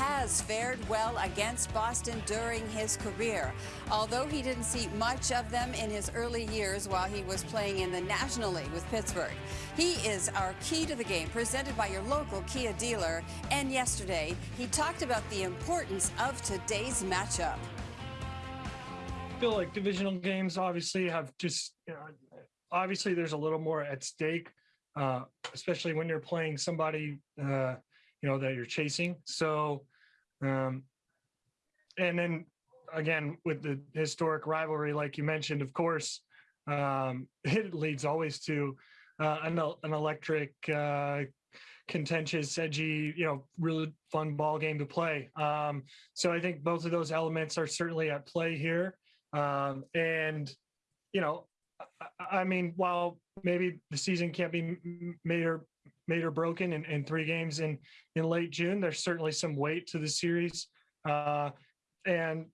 has fared well against Boston during his career. Although he didn't see much of them in his early years while he was playing in the National League with Pittsburgh. He is our key to the game, presented by your local Kia dealer. And yesterday, he talked about the importance of today's matchup. I feel like divisional games obviously have just, you know, obviously there's a little more at stake, uh, especially when you're playing somebody, uh, you know, that you're chasing. So, um, and then again, with the historic rivalry, like you mentioned, of course, um, it leads always to uh, an, an electric, uh, contentious, edgy, you know, really fun ball game to play. Um, so I think both of those elements are certainly at play here. Um, and, you know, I, I mean, while maybe the season can't be made or made or broken in, in three games in in late June, there's certainly some weight to the series, uh, and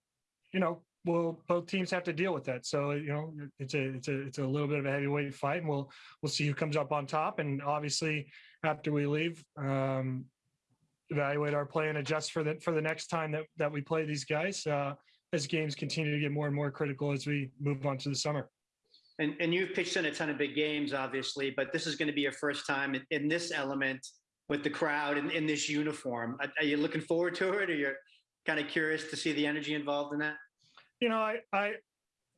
you know, well, both teams have to deal with that. So you know, it's a it's a it's a little bit of a heavyweight fight, and we'll we'll see who comes up on top. And obviously, after we leave. Um, evaluate our play and adjust for the for the next time that that we play these guys uh, as games continue to get more and more critical as we move on to the summer. And, and you've pitched in a ton of big games, obviously, but this is going to be your first time in, in this element with the crowd in, in this uniform. Are, are, you looking forward to it, or you're kind of curious to see the energy involved in that? You know, I, I,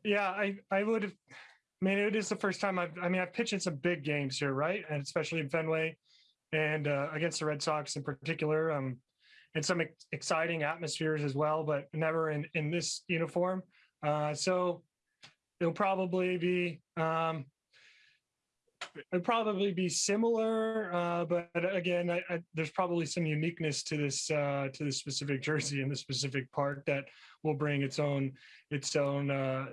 yeah, I, I would. I mean, it is the first time I've. I mean, I've pitched in some big games here, right, and especially in Fenway, and uh, against the Red Sox in particular. Um, and some ex exciting atmospheres as well, but never in in this uniform. Uh, so it'll probably be um, it'll probably be similar, uh, but again, I, I, there's probably some uniqueness to this uh, to this specific jersey and the specific part that will bring its own its own uh,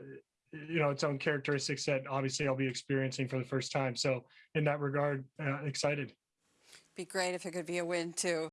you know its own characteristics that obviously I'll be experiencing for the first time. So in that regard, uh, excited. Be great if it could be a win too.